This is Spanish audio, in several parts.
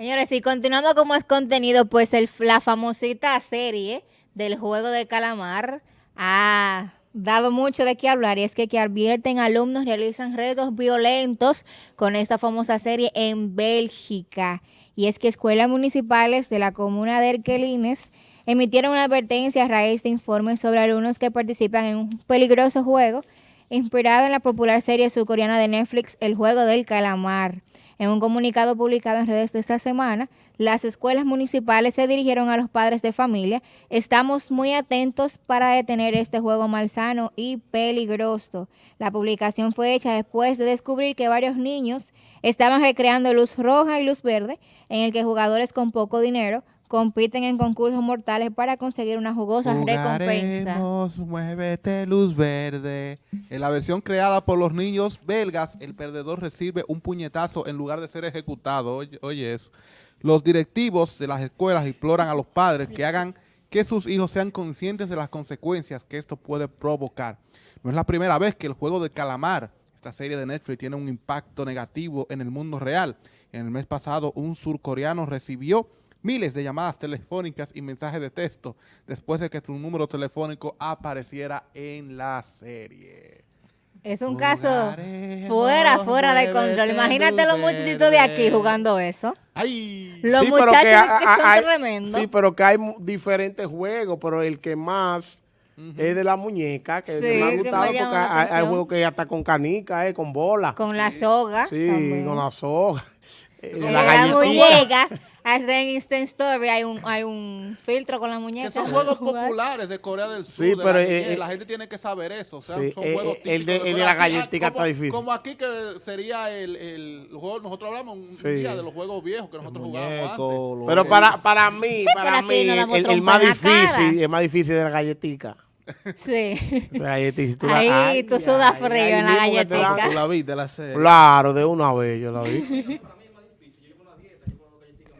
Señores, y continuando como es contenido, pues el, la famosita serie del juego de calamar ha dado mucho de qué hablar y es que que advierten alumnos realizan retos violentos con esta famosa serie en Bélgica. Y es que escuelas municipales de la comuna de Erquelines emitieron una advertencia a raíz de informes sobre alumnos que participan en un peligroso juego inspirado en la popular serie surcoreana de Netflix El Juego del Calamar. En un comunicado publicado en redes de esta semana, las escuelas municipales se dirigieron a los padres de familia. Estamos muy atentos para detener este juego malsano y peligroso. La publicación fue hecha después de descubrir que varios niños estaban recreando luz roja y luz verde, en el que jugadores con poco dinero compiten en concursos mortales para conseguir una jugosa recompensa. Muévete luz verde. En la versión creada por los niños belgas, el perdedor recibe un puñetazo en lugar de ser ejecutado. Oye, oye eso. Los directivos de las escuelas imploran a los padres que hagan que sus hijos sean conscientes de las consecuencias que esto puede provocar. No es la primera vez que el juego de calamar, esta serie de Netflix, tiene un impacto negativo en el mundo real. En el mes pasado, un surcoreano recibió miles de llamadas telefónicas y mensajes de texto después de que su número telefónico apareciera en la serie. Es un caso fuera, fuera de control. Imagínate los muchachitos de aquí jugando eso. Ay. Los Sí, pero muchachos que que, ha- son hay- tremendos. Sí, pero que hay diferentes juegos, pero el que más es de la muñeca, que Sí, me ha gustado porque hay, hay juegos que hasta con canica, eh, con bola. con la soga. sí, también. con la soga. eh, la la, muñeca. Hasta en Instant Story hay un, hay un filtro con la Que muñeca. son juegos populares de Corea del Sur. Sí, de pero, la, eh, eh, la gente tiene que saber eso. O sea, sí, son eh, juegos el típicos de- el de la como- está difícil. Como aquí que sería el, el juego, nosotros hablamos un Sí. día de los juegos viejos que nosotros jugábamos antes. Muñeco, lo- Pero para, para mí, para mí, no el, más la cara. difícil, el más difícil de la galletica. Sí. La galletica. tú la- Ahí tú sudas frío ahí en la que. Tú la viste la serie. Claro, de una vez yo la vi.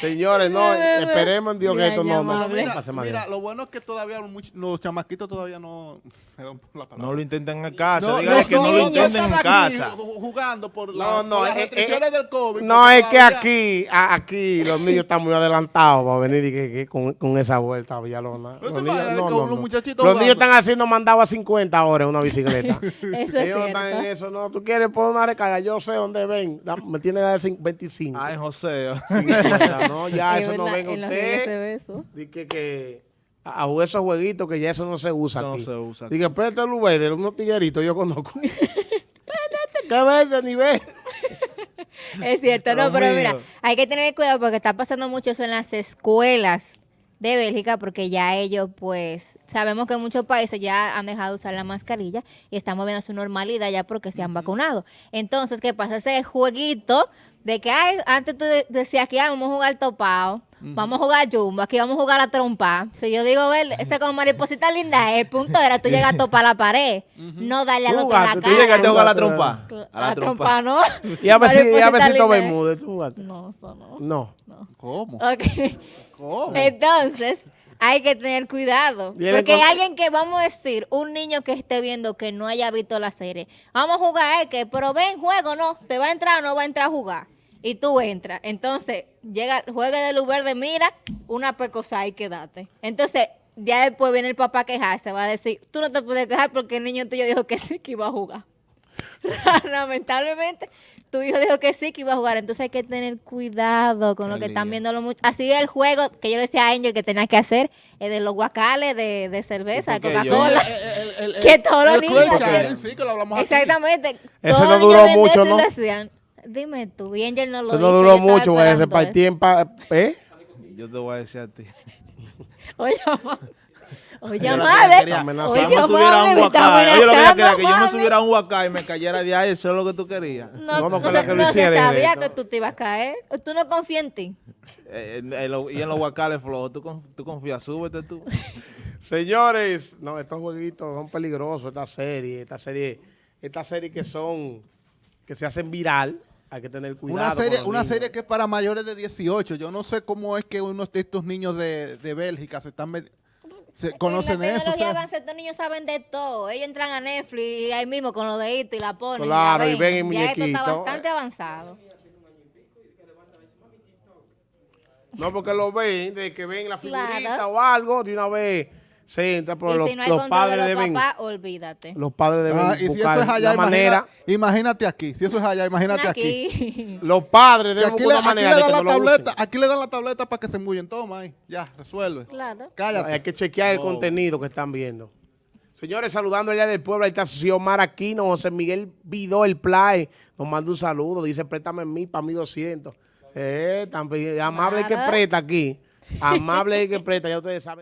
Señores, no, esperemos en Dios que esto no, no, no. Mira, mira, lo bueno es que todavía los, much- los chamaquitos todavía no... perdón por la palabra. No lo intenten en casa. No, Dígale los que no lo niños intenten en casa. ju- Jugando por, la- No, no, por las eh, restricciones eh, del COVID. No, es que aquí, a- aquí los niños están muy adelantados para venir y que, que con, con esa vuelta a Villalona. Los niños, no, no, no. Los niños están haciendo mandado a 50 ahora en una bicicleta. Eso es Ellos no están en cierto. eso, no. Tú quieres poner una recarga, yo sé dónde ven. Me tiene que dar cin- 25. Ay, José. 50, no, ya Es eso no venga usted. ve eso. Di que, que a esos jueguitos que ya eso no se usa no aquí. se usa aquí. Dije, préstale el verde, unos tigueritos yo conozco. Qué verde nivel. Es cierto, no, pero mío. mira, hay que tener cuidado porque está pasando mucho eso en las escuelas de Bélgica porque ya ellos, pues, sabemos que en muchos países ya han dejado de usar la mascarilla y estamos viendo su normalidad ya porque se han vacunado. Entonces, ¿qué pasa? Ese jueguito de que ay, antes tú de- decías que ah, vamos a jugar topado, vamos a jugar jumbo, aquí vamos a jugar a trompa. Si yo digo, ver, ese como mariposita linda, el punto era tú llegas a topar la pared, no darle al otro la cara. Tú llegaste a jugar a la trompa. A la trompa, ¿no? Y a ver si, a ver tú jugaste. No, eso no. No. ¿Cómo? Ok. ¿Cómo? Entonces, hay que tener cuidado. Porque hay alguien que, vamos a decir, un niño que esté viendo que no haya visto la serie. Vamos a jugar, eh, que, pero ven, juego, no. ¿Te va a entrar o no va a entrar a jugar? Y tú entras. Entonces, llega, juega de luz verde, mira, una pecosa y quédate. Entonces, ya después viene el papá a quejarse. Va a decir, tú no te puedes quejar porque el niño tuyo dijo que sí que iba a jugar. Lamentablemente, tu hijo dijo que sí que iba a jugar. Entonces hay que tener cuidado con Qué lo que están viendo los muchachos. Así el juego que yo le decía a Angel que tenía que hacer, es de los guacales de, de cerveza, ¿Y por qué Coca-Cola. Que todos los niños sí, que lo hablamos. Exactamente. Ese no duró mucho, ¿no? Dime tú, y Angel no lo Eso no duró mucho, porque se partía en pa- ¿eh? Yo te voy a decir a ti. Oye, ma- Oye, Yo que madre. amenazando. Oye, yo me subiera a un huacay. Oye, lo que amenazando, quería que yo me subiera a un huacay y me cayera de ahí. Eso es lo que tú querías. No, No, no, no, que que no se sabía que tú te ibas a caer. Tú no confías en ti. Eh, en- en lo- y en los huacales flojos, ¿tú, tú confías, súbete tú. Señores, no, estos jueguitos son peligrosos, esta serie, esta serie, esta serie que son, que se hacen viral, hay que tener cuidado. Una serie, una niños. serie que es para mayores de 18. Yo no sé cómo es que unos de estos niños de, de Bélgica se están... Se- conocen en eso. o tecnología sea, avanza, estos niños saben de todo. Ellos entran a Netflix y ahí mismo con los deditos y la ponen. Claro, la y ven el Ya esto está bastante avanzado. No, porque lo ven, de que ven la figurita Claro. o algo, de una vez se entra, pero y los, si no hay los padres de los deben, papás, olvídate. los padres deben ah, y si eso es allá, la manera, imagina- imagínate aquí. Si eso es allá, imagínate aquí. Aquí. los padres Y deben aquí, buscar le, una aquí le manera de dan que la no lo tableta, usen. aquí le dan la tableta para que se embullen. Toma ahí, ya, resuelve. claro. Cállate. Hay que chequear el contenido que están viendo. Señores, saludando allá del pueblo, ahí está Xiomar Aquino, José Miguel Vidó, el Play, nos manda un saludo, dice, préstame mí para mí 200. Eh, tan amable que presta aquí, amable el que presta, ya ustedes saben.